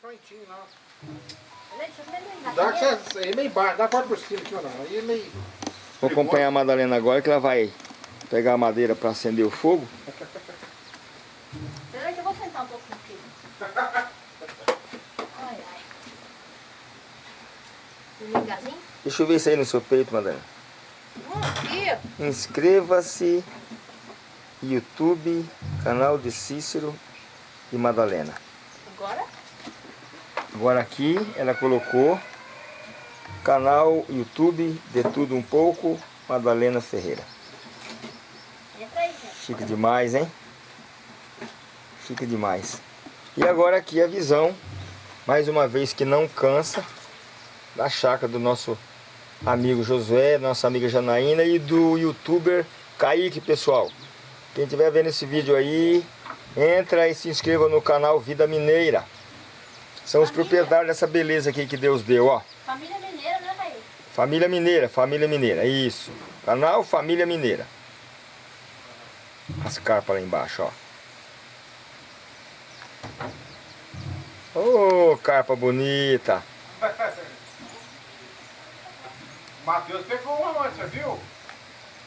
Eu ver Dá que é meio baixo, dá a porta por cima aqui não. Aí é meio. Vou acompanhar a Madalena agora que ela vai pegar a madeira para acender o fogo. Peraí que eu vou sentar um pouco aqui. Ai, ai. Ligazinho? Deixa eu ver isso aí no seu peito, Madalena. Hum. Inscreva-se YouTube, canal de Cícero e Madalena. Agora? Aqui ela colocou canal YouTube de tudo um pouco, Madalena Ferreira. Chique demais, hein? Chique demais. E agora aqui a visão, mais uma vez que não cansa, da chácara do nosso amigo Josué, nossa amiga Janaína e do youtuber Kaique, pessoal. Quem estiver vendo esse vídeo aí, entra e se inscreva no canal Vida Mineira. São os proprietários dessa beleza aqui que Deus deu, ó. Família mineira, né, Raí? Família Mineira, Família Mineira, isso. Canal Família Mineira. As carpas lá embaixo, ó. Ô, carpa bonita. Matheus pegou uma você viu?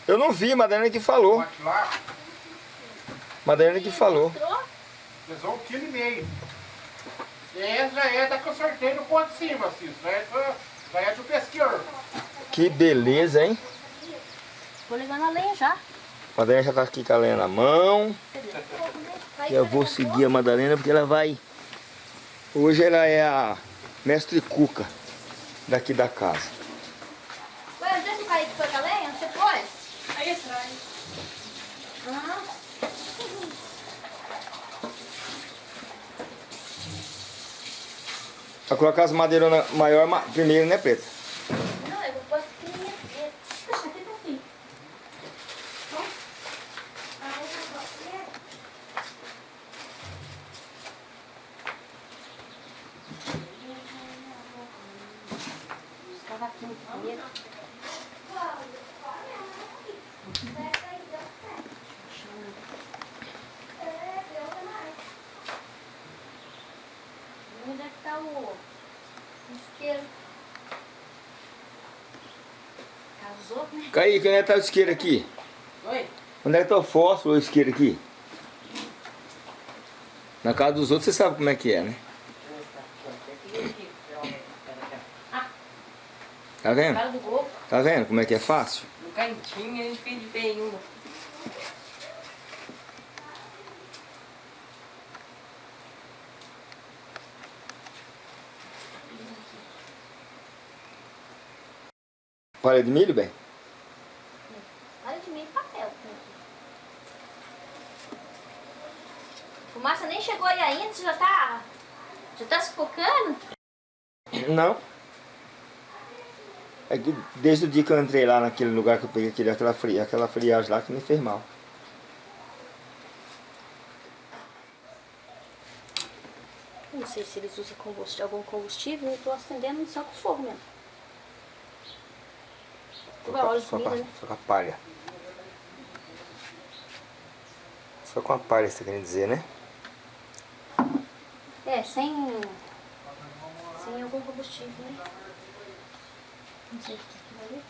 Eu não vi, Madalena que falou. Madalena que falou. Pesou um quilo e meio. E essa já é da que eu sorteio no ponto de cima, assim. Já é, do- já é do pesquior. Que beleza, hein? Vou levando a lenha já. Madalena já tá aqui com a lenha na mão. Eu vou seguir a Madalena porque ela vai... Hoje ela é a mestre cuca daqui da casa. Ué, onde é que o Kaique foi com a lenha? Você foi? Aí atrás. Ah. Vai colocar as madeironas maior ma- primeiro, né, Preta? Não, eu vou pôr pequenininha primeiro. Deixa aqui pra fim. Os cavaquinhos primeiro. Onde é que tá o isqueiro? Kaique, onde é que tá o isqueiro aqui? Oi? Onde é que tá o fósforo ou o isqueiro aqui? Na casa dos outros você sabe como é que é, né? Tá vendo? Tá vendo como é que é fácil? no cantinho, a gente fez de pé em uma. Palha de milho, bem? Olha de mim papel. Fumaça nem chegou aí ainda, você já tá. Já tá sufocando? Não. É que desde o dia que eu entrei lá naquele lugar que eu peguei aquele, aquela, fri, aquela friagem lá que me fez mal. Não sei se eles usam combustível, algum combustível, eu tô acendendo só com fogo mesmo. Só com, só, com, né? só com a palha. Só com a palha, você quer dizer, né? É, sem. Sem algum combustível, né? Não sei o que é aquilo ali.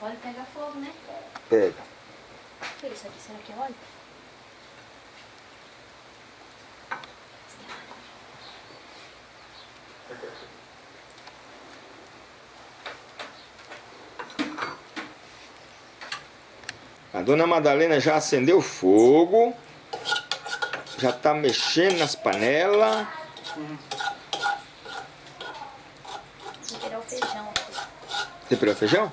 Óleo pega fogo, né? Pega. O que é isso aqui? Será que é óleo? A dona Madalena já acendeu fogo. Já tá mexendo nas panelas. Vou tirar o feijão aqui. Temperou feijão?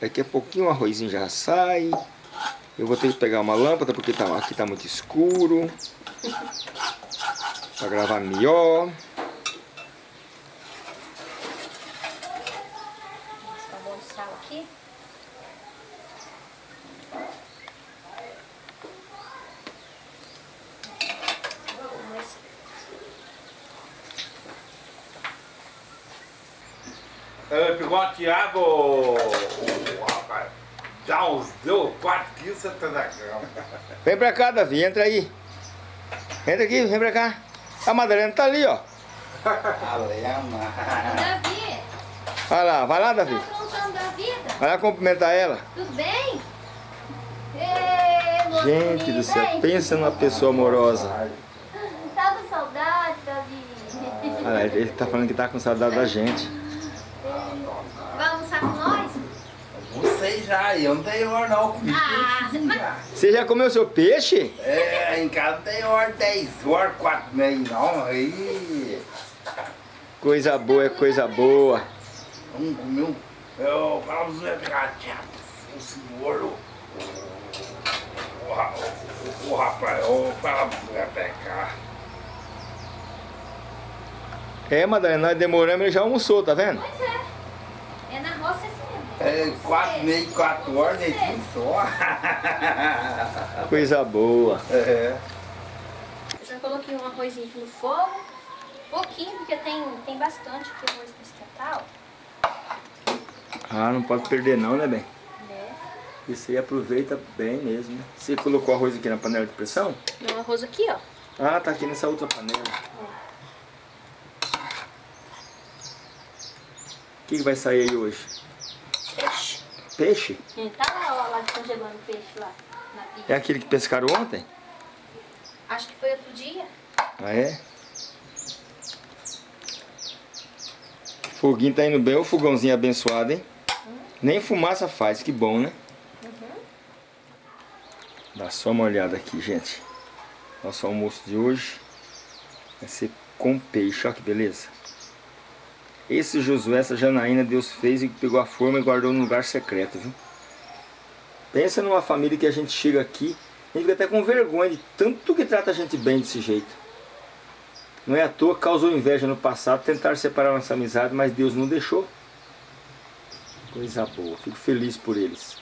Daqui a pouquinho o arrozinho já sai. Eu vou ter que pegar uma lâmpada porque tá, aqui tá muito escuro. Pra gravar melhor. O sal aqui. Mas Ah, Ele pegou uma tiago, ô, ô, rapaz. Dá uns, deu 4 quilos, você tá na cama. Vem pra cá, Davi, entra aí. Entra aqui, vem pra cá. A Madalena tá ali, ó. Alema. Davi, Vai lá, vai lá, Davi. tá aprontando da vida? Vai lá cumprimentar ela. Tudo bem? Moço Gente do céu, hein? pensa numa pessoa amorosa. Tá com saudade, Davi. Olha ele tá falando que tá com saudade da gente. Vai almoçar com nós? Já, eu não tenho hora não. Comi Ah, já. Você já comeu seu peixe? É, em casa não tem hora 10 horas, 4 meia não. Aí. Coisa boa é coisa boa. Um comeu. Eu falava pra você pegar o senhor. O o o- o rapaz, eu falava pra você pegar. É, Madalena, nós demoramos, ele já almoçou, tá vendo? Pois é. É na roça sempre. É, 4 meia, 4 horas, deitinho só. Coisa boa. É. Eu já coloquei um arrozinho aqui no fogo. Pouquinho, porque tem, tem bastante aqui arroz pra esquentar, ó. Ah, não pode perder não, né, bem? Né? Isso aí aproveita bem mesmo. né? Você colocou arroz aqui na panela de pressão? Não, arroz aqui, ó. Ah, tá aqui nessa outra panela. O que, que vai sair aí hoje? Peixe. Hum, Tá lá, ó, lá congelando peixe lá. É aquele que pescaram ontem? Acho que foi outro dia. Ah, é? Foguinho tá indo bem, o fogãozinho abençoado, hein? Nem fumaça faz, que bom, né? Dá só uma olhada aqui, gente. Nosso almoço de hoje vai ser com peixe, olha que beleza. Esse Josué, essa Janaína, Deus fez e pegou a forma e guardou num lugar secreto, viu? Pensa numa família que a gente chega aqui, a gente fica até com vergonha de tanto que trata a gente bem desse jeito. Não é à toa causou inveja no passado, tentar separar nossa amizade, mas Deus não deixou. Coisa boa, fico feliz por eles.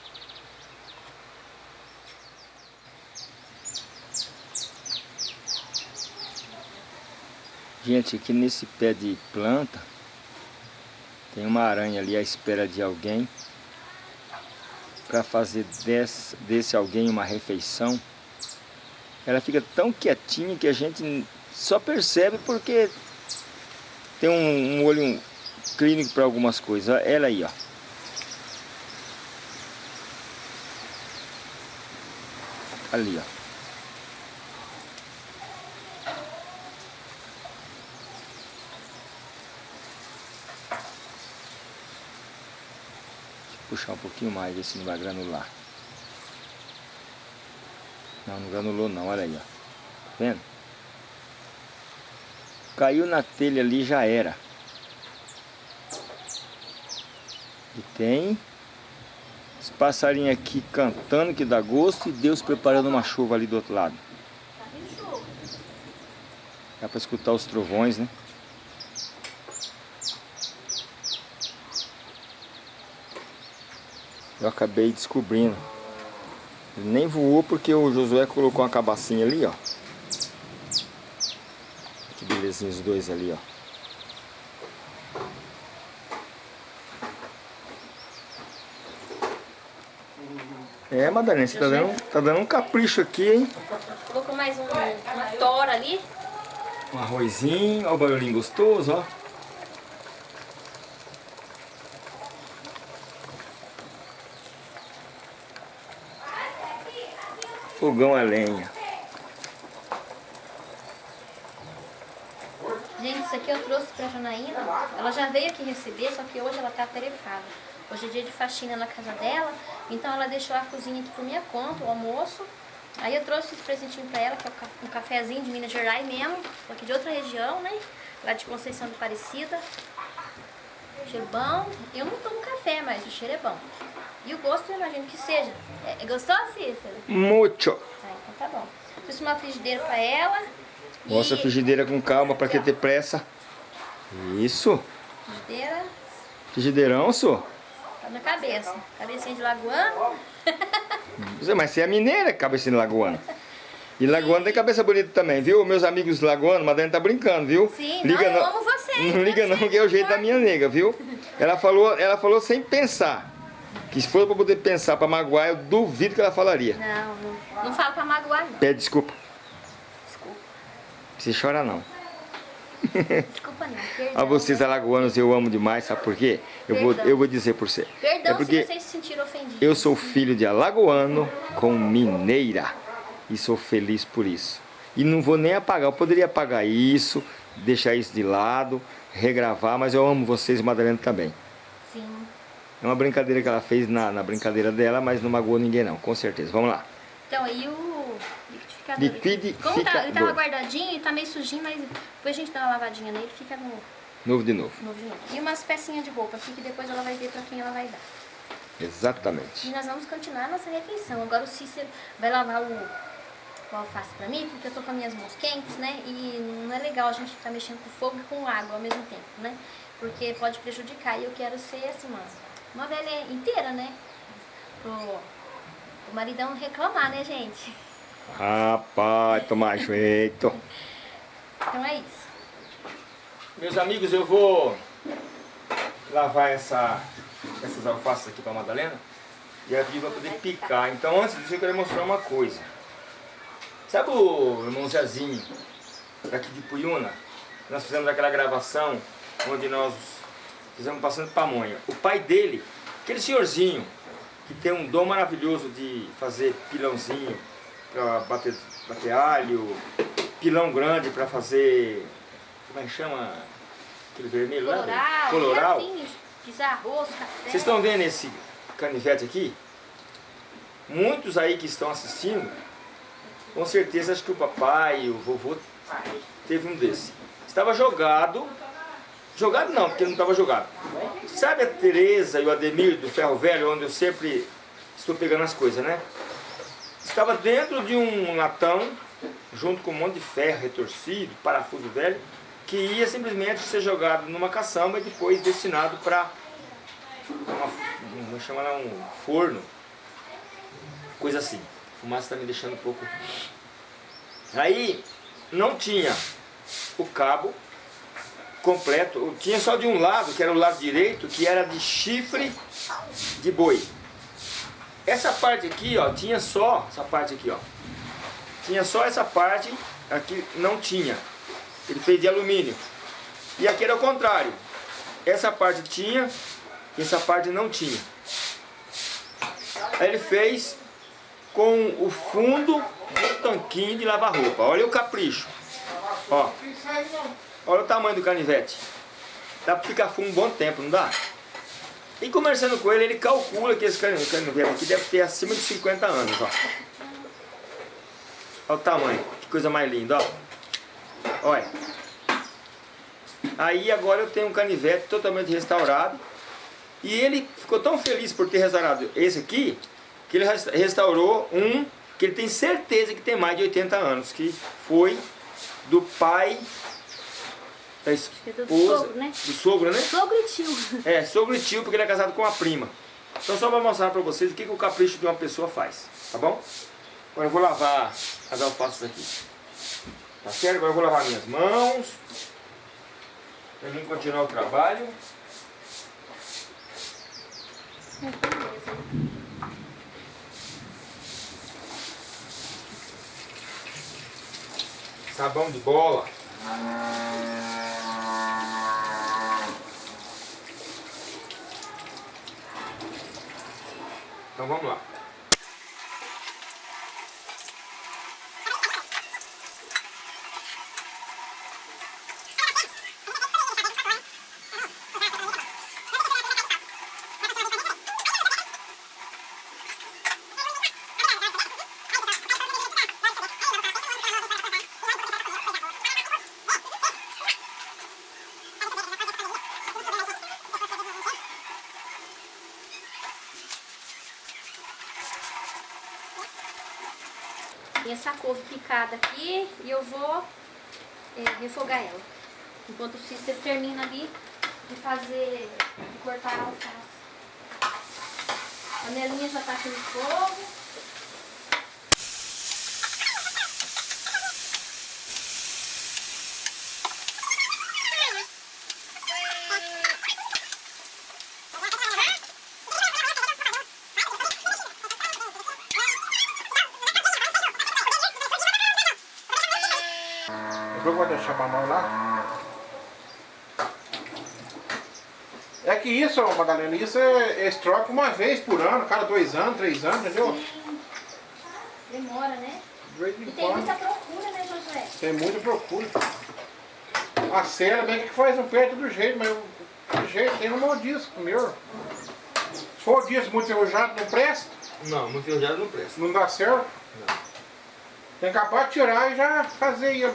Gente, aqui nesse pé de planta tem uma aranha ali à espera de alguém para fazer desse, desse alguém uma refeição. Ela fica tão quietinha que a gente só percebe porque tem um, um olho clínico para algumas coisas. Ela aí, ó. Ali, ó. Puxar um pouquinho mais, ver se não vai granular. Não, não granulou não, olha aí, ó. Tá vendo? Caiu na telha ali, já era. E tem esse passarinho aqui cantando que dá gosto e Deus preparando uma chuva ali do outro lado. Tá. Dá pra escutar os trovões, né? Eu acabei descobrindo. Ele nem voou porque o Josué colocou uma cabacinha ali, ó. Que belezinha os dois ali, ó. É, Madalena, você tá dando, tá dando um capricho aqui, hein? Colocou mais um, uma tora ali. Um arrozinho, olha o barulhinho gostoso, ó. Fogão a lenha. Gente, isso aqui eu trouxe pra Janaína. Ela já veio aqui receber, só que hoje ela tá atarefada. Hoje é dia de faxina na casa dela, então ela deixou a cozinha aqui por minha conta, o almoço. Aí eu trouxe esse presentinho pra ela, que é um ca- cafezinho de Minas Gerais mesmo, aqui de outra região, né? Lá de Conceição do Aparecida. Cheiro bom. Eu não tomo café, mas o cheiro é bom. E o gosto eu imagino que seja. É, é gostoso, Cícero? Mucho. Ah, então tá bom. Trouxe uma frigideira pra ela. Mostra a e- frigideira com calma, pra que ter pressa. Isso. Frigideira Frigideirão, senhor. tá na cabeça. Cabecinha de lagoano. Mas você é mineira, cabeça de lagoana. E lagoana tem cabeça bonita também, viu? Meus amigos lagoanos, Madalena tá brincando, viu? Sim, Liga não, eu no- amo você. Não liga não, que é o jeito da minha nega, viu? Ela falou, ela falou sem pensar. Que se for pra poder pensar pra magoar, eu duvido que ela falaria. Não, não, não falo pra magoar, não. Pede desculpa. Desculpa. Precisa chorar não. Desculpa não. Perdão. A vocês alagoanos eu amo demais, sabe por quê? Eu vou, Perdão. eu vou dizer por você. Perdão é porque se vocês se sentiram ofendidos. eu sou filho de alagoano com mineira. E sou feliz por isso. E não vou nem apagar. Eu poderia apagar isso, deixar isso de lado, regravar, mas eu amo vocês, Madalena, também. É uma brincadeira que ela fez na, na brincadeira dela, mas não magoou ninguém não, com certeza. Vamos lá. Então aí o liquidificador. Liquidificador. Como tá, ele tava guardadinho e tá meio sujinho, mas depois a gente dá uma lavadinha nele fica no Novo de novo. novo de novo. E umas pecinhas de roupa aqui que depois ela vai ver pra quem ela vai dar. E Exatamente. nós vamos continuar nossa refeição. Agora o Cícero vai lavar o, o alface pra mim, porque eu tô com as minhas mãos quentes, né? E não é legal a gente ficar mexendo com fogo e com água ao mesmo tempo, né? Porque pode prejudicar. E eu quero ser assim, uma, uma velha inteira, né? Pro, o maridão não reclamar, né, gente? Rapaz, tomar jeito. Então é isso. Meus amigos, eu vou lavar essa, essas alfaces aqui para Madalena e a Viva poder picar. Então, antes disso, eu quero mostrar uma coisa. Sabe o irmão Zezinho, daqui de Puyuna? Nós fizemos aquela gravação onde nós fizemos passando pamonha. O pai dele, aquele senhorzinho, que tem um dom maravilhoso de fazer pilãozinho para bater, bater alho, pilão grande para fazer. Como é que chama? Aquele vermelho lá? Coloral, Coloral. Assim, pisar arroz, café. Vocês estão vendo esse canivete aqui? Muitos aí que estão assistindo, com certeza acho que o papai, o vovô, teve um desse. Estava jogado, jogado não, porque não estava jogado. Sabe a Tereza e o Ademir do Ferro Velho, onde eu sempre estou pegando as coisas, né? Estava dentro de um latão, junto com um monte de ferro retorcido, parafuso velho, que ia simplesmente ser jogado numa caçamba e depois destinado para vamos chamar um forno, coisa assim. A fumaça está me deixando um pouco. Aí não tinha o cabo completo, tinha só de um lado, que era o lado direito, que era de chifre de boi. Essa parte aqui, ó, tinha só essa parte aqui, ó. Tinha só essa parte, aqui não tinha. Ele fez de alumínio. E aqui era o contrário. Essa parte tinha e essa parte não tinha. Aí ele fez com o fundo do tanquinho de lavar roupa. Olha o capricho. Ó. olha o tamanho do canivete. Dá pra ficar fumo um bom tempo, não dá? E conversando com ele, ele calcula que esse cani- canivete aqui deve ter acima de 50 anos, ó. Olha o tamanho, que coisa mais linda, ó. Olha. Aí agora eu tenho um canivete totalmente restaurado. E ele ficou tão feliz por ter restaurado esse aqui, que ele res- restaurou um que ele tem certeza que tem mais de 80 anos, que foi do pai da é do esposa, sogro, né? do sogro, né? Sogro e tio. É, sogro e tio, porque ele é casado com a prima. Então só para mostrar para vocês o que, que o capricho de uma pessoa faz, tá bom? Agora eu vou lavar as alfaces aqui. Tá certo? Agora eu vou lavar minhas mãos. Pra mim continuar o trabalho. Sabão de bola. Então vamos lá. Essa couve picada aqui e eu vou é, refogar ela. Enquanto o Cícero termina ali de fazer, de cortar a alface. A panelinha já tá aqui no fogo. Pra nós lá. É que isso, Madalena, isso é, eles trocam uma vez por ano, cada dois anos, três anos, entendeu? Demora, né? De E tem quando. muita procura, né, Josué? Tem muita procura. A cela bem que faz um perto do jeito, mas do jeito tem um monte disso meu. Se for disso muito enferrujado, não presta, Não, muito enferrujado não presta. não dá certo. Tem que acabar de tirar e já fazer ele.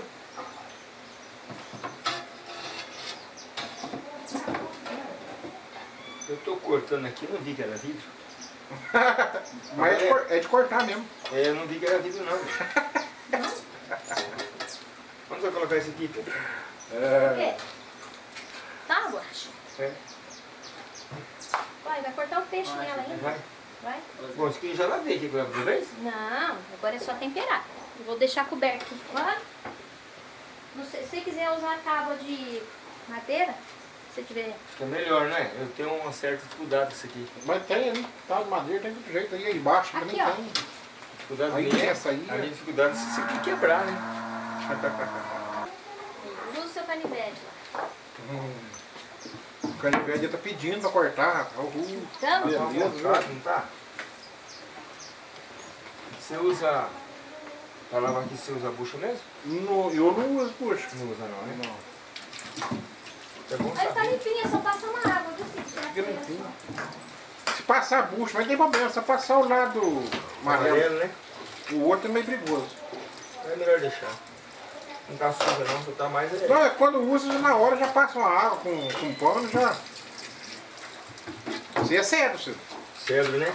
Eu tô cortando aqui, não vi que era vidro. Mas é de, cor- é de cortar mesmo. É, eu não vi que era vidro não. Onde vai colocar esse aqui? Por É, quê? Tábua? É, Vai, vai cortar o peixe nela ainda. vai. Vai? Bom, isso aqui eu já lavei aqui pela primeira vez. Não, agora é só temperar. Eu vou deixar coberto. Vai. Não sei, se você quiser usar tábua de madeira, se tiver. Que é melhor, né? Eu tenho uma certa dificuldade com isso aqui. mas tem ali, tá de madeira, tem muito jeito aí, aí embaixo também Aqui, ó. tem. Dificuldade Aí minha é essa aí, A é. minha dificuldade é se isso aqui quebrar, né? Usa o seu canivete lá. O canivete tá pedindo pra cortar, rapaz. Uhul. Então, Beleza, Tá não tá? Você usa... Pra lavar aqui você usa a bucha mesmo? No- eu não uso, puxa. Não usa não, né? Não. É bom Aí tá é só passar uma água, viu? Se passar a bucha, vai ter problema. Se passar o lado amarelo, Amarelo, né? o outro é meio perigoso. É melhor deixar. Não tá suja não, só tá mais... É... Não, é quando usa, na hora já passa uma água com, com pano, já... Isso é sério, Ciro. Cedro, né?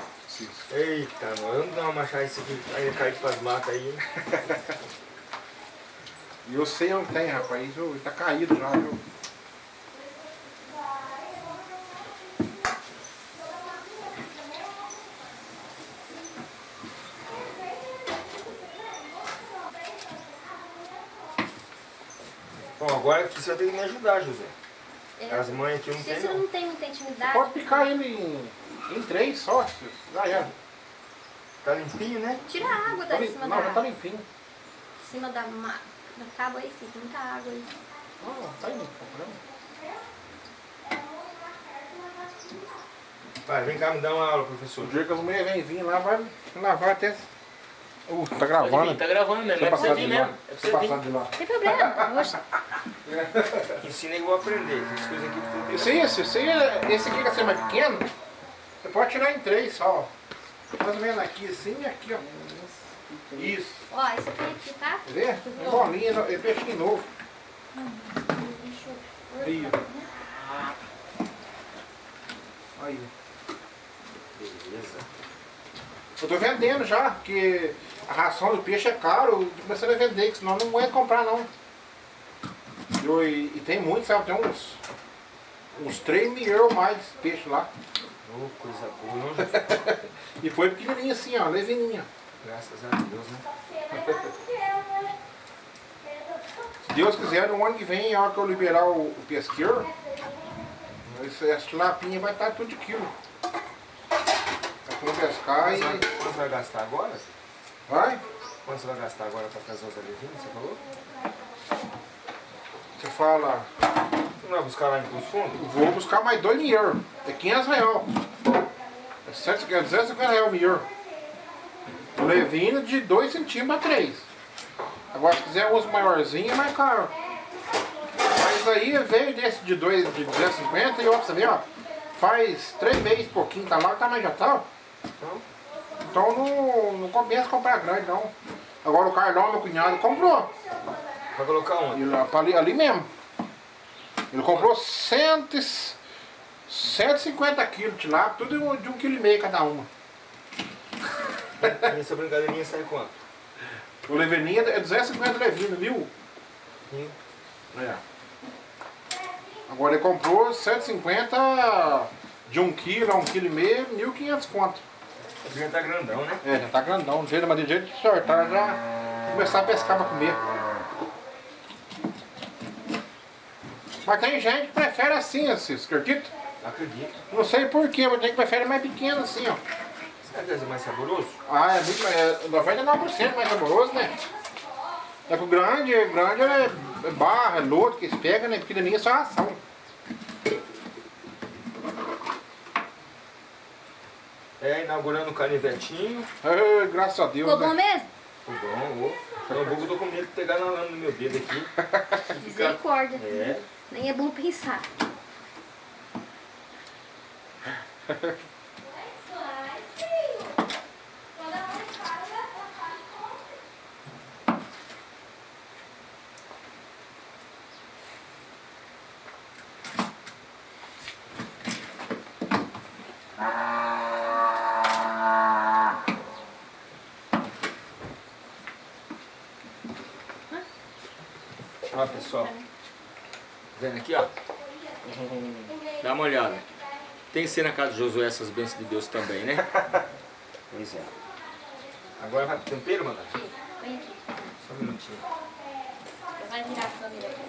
Eita, nós vamos dar uma machada isso aqui, aí cai para as matas aí, hein? E eu sei onde tem, rapaz. Isso tá caído já, viu? Agora você vai ter que me ajudar, José. É. As mães aqui não Se tem você não. não tem muita intimidade. Pode picar ele em, em três só. Já era. Tá limpinho, né? Tira a água Tá da lim- cima Não, da, já tá limpinho. cima da, ma- da tábua aí, fica muita água aí. Não, tá limpo. não. Vai, vem cá me dar uma aula, O professor. dia que as mulheres vêm vir lá, vai lavar até... Uh, tá gravando. Vir, tá gravando mesmo, Deixa é eu pra você vir de lá. mesmo. É pra eu você vir. de lá. Não tem problema. Oxe. Ensina vou aprender. Essas coisas aqui tudo aí, esse, aí, é- esse aqui que é ser mais pequeno, você pode tirar em três só. ó. Mais ou menos aqui assim e aqui, ó. Isso. Ó, esse aqui aqui, tá? Quer ver? É bolinha, é peixinho novo. Deixa eu... Aí, Aí. Beleza. Eu tô vendendo já, porque a ração do peixe é caro, eu tô começando a vender, que senão não aguento comprar não. Eu- e, e tem muito, sabe? Tem uns, uns 3 mil euros mais de peixe lá. Ô, coisa boa? E foi pequenininho assim, ó, levininha. Graças a Deus, né? Se Deus quiser, no ano que vem, a hora que eu liberar o, o pesqueiro, esse- essa tilapinha vai estar tudo de quilo. Poder pescar vai- e... quanto você vai gastar agora? Vai? Quanto você vai gastar agora pra trazer os alevinhos, você falou? Você fala, Você não vai buscar lá em Cruz Fundo? vou buscar mais 2 mil euros. É 500 reais. É 150 250 reais o mil. O levino de 2 centímetros a 3. Agora, se quiser uso maiorzinho, é mais caro. Mas aí veio desse de 2 de 250 e ó, você ver, ó. Faz 3 meses, pouquinho, tá lá, o tamanho já tá, Então não, não compensa comprar grande, não. Agora o Carlão, meu cunhado, comprou. Vai colocar onde? Ele, ali, ali mesmo. Ele comprou 100, e- 150 quilos de lá, tudo de um- quilo e meio cada uma. E essa brincadeirinha sai quanto? O levininha é 250 levino, viu? Hum. É. Agora ele comprou 150 de um quilo a um quilo e meio, 1.500 conto. O já tá grandão, né? É, já tá grandão, jeito, mas de jeito de sortar já começar a pescar pra comer. Mas tem gente que prefere assim, assim, você acredita? Acredito. Não sei porquê, mas tem que prefere mais pequeno assim, ó. Será que ser mais saboroso? Ah, é muito mais. É 99% mais saboroso, né? É que o grande, grande é é barra, é lodo que eles pegam, né? Pequenininha é só ração. É, inaugurando o canivetinho. Ai, graças a Deus, Ficou bom né? mesmo? Ficou bom, ô. Eu tô com medo de pegar na lama no meu dedo aqui. Misericórdia. É. Nem é bom pensar. Ó, pessoal. Vendo aqui, ó. Dá uma olhada. Tem que ser na casa de Josué essas bênçãos de Deus também, né? Pois é. Agora vai pro tempero, mano? Vem aqui. Só um minutinho. Vai virar a câmera aqui.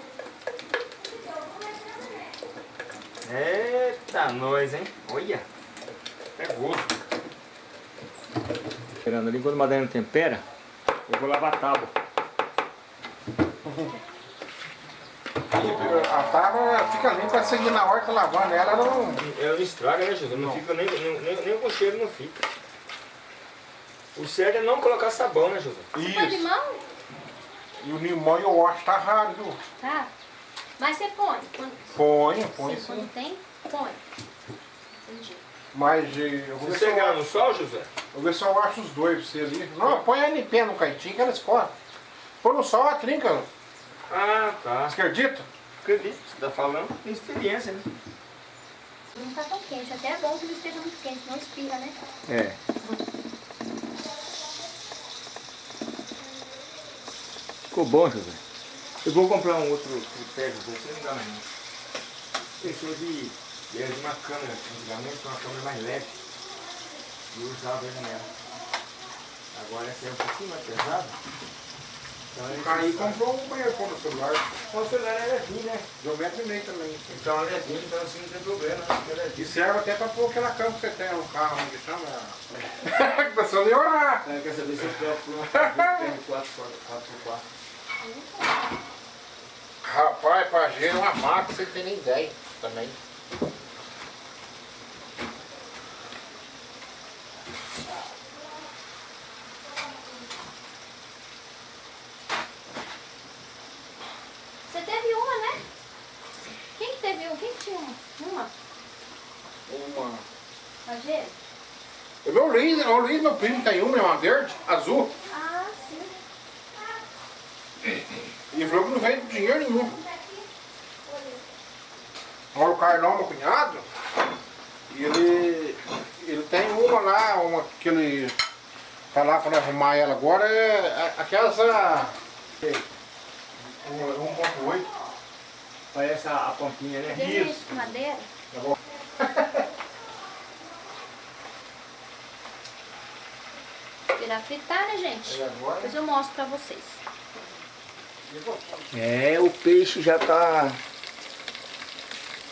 Eita, nós, hein? Olha. É gosto. Esperando ali, quando a Madalena tempera, eu vou lavar a tábua. A tábua fica limpa assim na hora que tá lavando ela, ela não. Ela não estraga, né, Jesus? Não, fica nem, nem, nem, com cheiro não fica. O certo é não colocar sabão, né, Jesus? Põe Isso. limão? E o limão eu acho que tá raro, viu? Tá. Mas você põe. Quando, Põe, põe sim, sim. quando tem, põe. Entendi. Mas eh, eu vou ver Você se eu, no sol, José? vou ver se eu acho os dois pra você ali. Não, põe a NP no caitinho que ela escorre. Põe no sol, a trinca. Ah, tá. Você acredita? Acredito, você tá falando tem experiência, né? Não tá tão quente. Até é bom que não esteja muito quente, não espirra, né? É. Ficou bom, José. Eu vou comprar um outro José, você não dá mais não. Pensou de, de uma câmera, antigamente uma câmera mais leve. E usava ele nela. Agora essa é um pouquinho mais pesada. Então, ele Aí comprou um banheiro no celular. O celular é levinho, né? De um metro e meio também. Então é levinho, então assim não tem problema, né? É E levinho. serve até pra pôr aquela cama que você tem no carro, onde chama. que pessoa nem orar. É, quer saber se eu troco por tem 4x4. Rapaz, pra gelo uma maca, você tem nem ideia também. Você teve uma, né? Quem uma? Tinha uma? Uma? Tá vendo? O meu Luiz, o Luiz, meu primo, tem uma, é uma verde, azul. Ah, sim. E ele falou que não vem dinheiro nenhum. Agora o Carlão, meu cunhado, ele, ele tem uma lá, uma que ele tá lá pra arrumar ela agora, é a- aquelas ah, um- 1.8. Parece a, a pontinha, né? Isso com madeira? Tá bom. Virar fritar, né, gente? Agora? Depois eu mostro pra vocês. É, o peixe já tá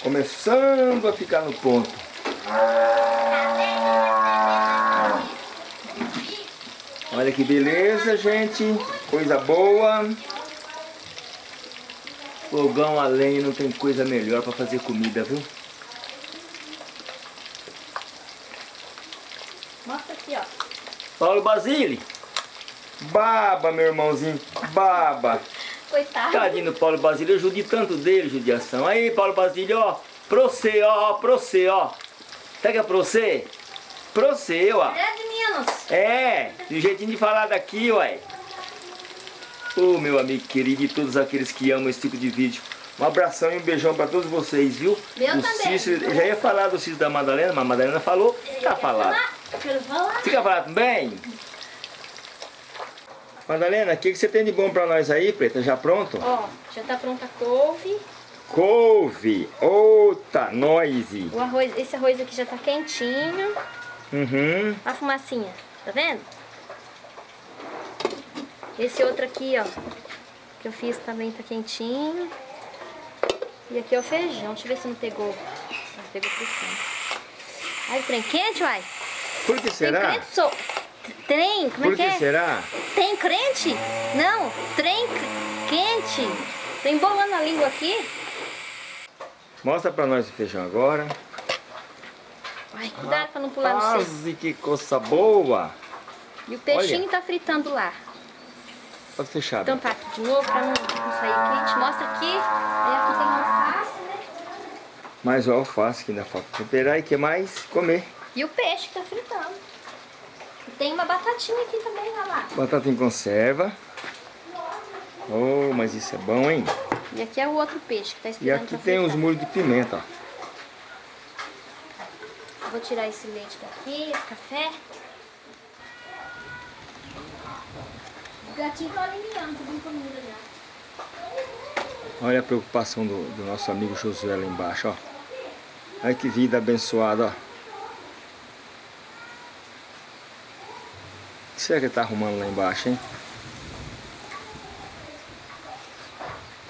começando a ficar no ponto. Olha que beleza, gente. Coisa boa. Fogão a lenha não tem coisa melhor para fazer comida, viu? Mostra aqui, ó. Paulo Basile. Baba, meu irmãozinho. Baba. Coitado. Tadinho do Paulo Basílio, eu judi tanto dele, judiação. Aí, Paulo Basílio, ó, pra você, ó, ó, pra você, ó. Pega pra você? Pra você, ó. É de Minas. É, do jeitinho de falar daqui, uai. Ô, meu amigo querido e todos aqueles que amam esse tipo de vídeo. Um abração e um beijão pra todos vocês, viu? Meu o também. Cícero, já ia falar do Cícero da Madalena, mas a Madalena falou, tá falado. Quero falar. Fica falado também? Madalena, o que, que você tem de bom pra nós aí, preta? Já pronto? Ó, já tá pronta a couve. Couve, outra noise. O arroz, esse arroz aqui já tá quentinho. Uhum. A fumacinha, tá vendo? Esse outro aqui, ó, que eu fiz também tá quentinho. E aqui é o feijão. Deixa eu ver se não pegou. Não pegou pressão. Ai, o trem quente, uai? Por que Tem será? crente, sou... Trem, como Por é que que é? será? Tem crente? Não, trem quente. Tô embolando a língua aqui. Mostra pra nós o feijão agora. Ai, cuidado pra não pular no seco. Quase que coisa boa. E o peixinho Olha. tá fritando lá. Pode fechar. tampar aqui de novo pra não, não sair quente. Mostra aqui. Aí aqui tem alface, né? Mais o alface que ainda falta temperar e que mais? Comer. E o peixe que tá fritando. E tem uma batatinha aqui também, olha lá. Batata em conserva. Oh, mas isso é bom, hein? E aqui é o outro peixe que tá E esperando aqui pra tem os molhos de pimenta, ó. Vou tirar esse leite daqui, esse café. Os gatinhos estão alimentando, tudo em comida já. Olha a preocupação do, do nosso amigo Josué lá embaixo, ó. Olha que vida abençoada, ó. O que será que ele tá arrumando lá embaixo, hein?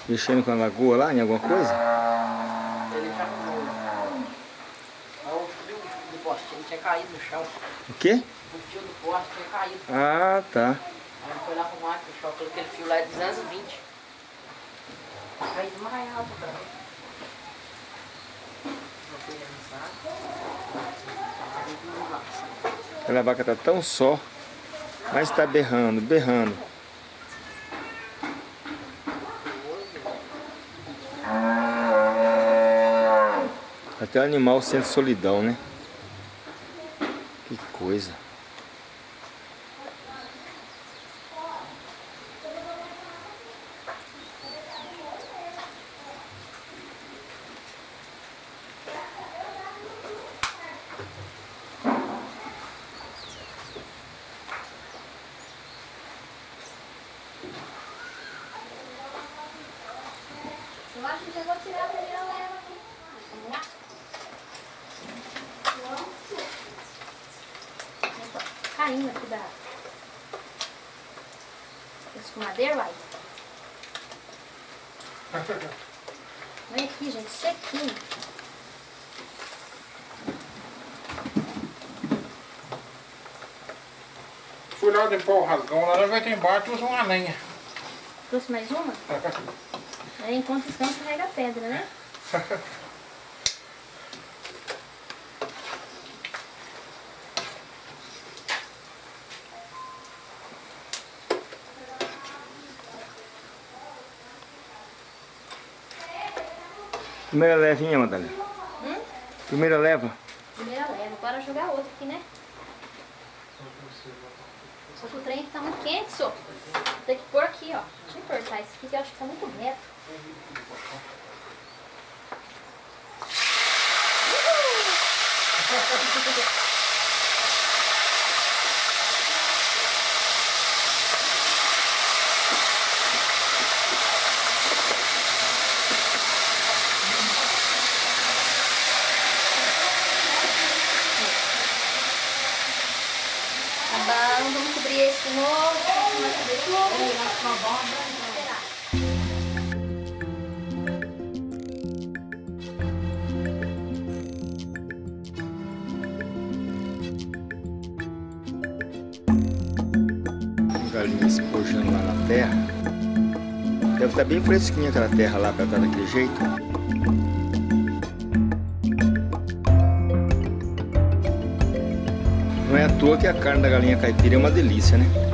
Mexendo com a lagoa lá, em alguma coisa? Ele já foi. Olha o fio do poste, ele tinha caído no chão. O quê? O fio do poste tinha caído. Ah, tá. Aí ele foi lá arrumar, que o chão, aquele fio lá é 220. Caído mais alto pra mim. Aquela vaca tá tão só, mas tá berrando, berrando. Até o animal sente solidão, né? Que coisa. Eu acho que eu vou tirar a primeira leva aqui. Vamos lá? Opa, Caindo aqui da... da escumadeira, uai. Olha aqui, sequinho. Fui lá limpar o rasgão vai ter embaixo usa uma lenha. Trouxe mais uma? Aí enquanto descansa, carrega a pedra, né? Primeira levinha, Madalena. Hum? Primeira leva. Primeira leva, bora jogar outra aqui, né? Só que o trem tá muito quente, só. Tem que pôr aqui, ó. Deixa eu cortar isso aqui que eu acho que tá muito reto. Tá bom, vamos cobrir esse de novo. Galinha espojando lá na terra. Deve estar bem fresquinha aquela terra lá pra estar daquele jeito. Não é à toa que a carne da galinha caipira é uma delícia, né?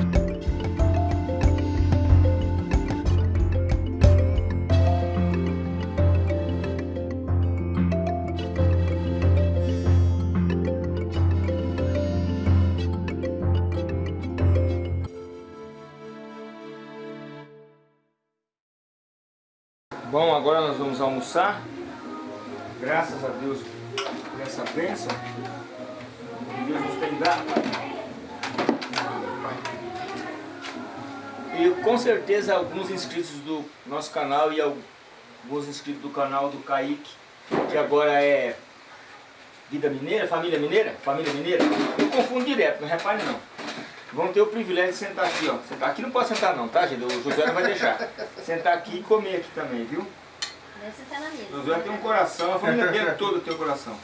Almoçar. Graças a Deus por essa bênção que Deus nos tem dado. E com certeza alguns inscritos do nosso canal e alguns inscritos do canal do Kaique, que agora é Vida Mineira, Família Mineira, Família Mineira, eu confundo direto, não repare não. Vão ter o privilégio de sentar aqui, ó. Sentar aqui não pode sentar não, tá gente? O José não vai deixar. Sentar aqui e comer aqui também, viu? Esse tá na mesa. Um coração, a família dele toda tem um coração.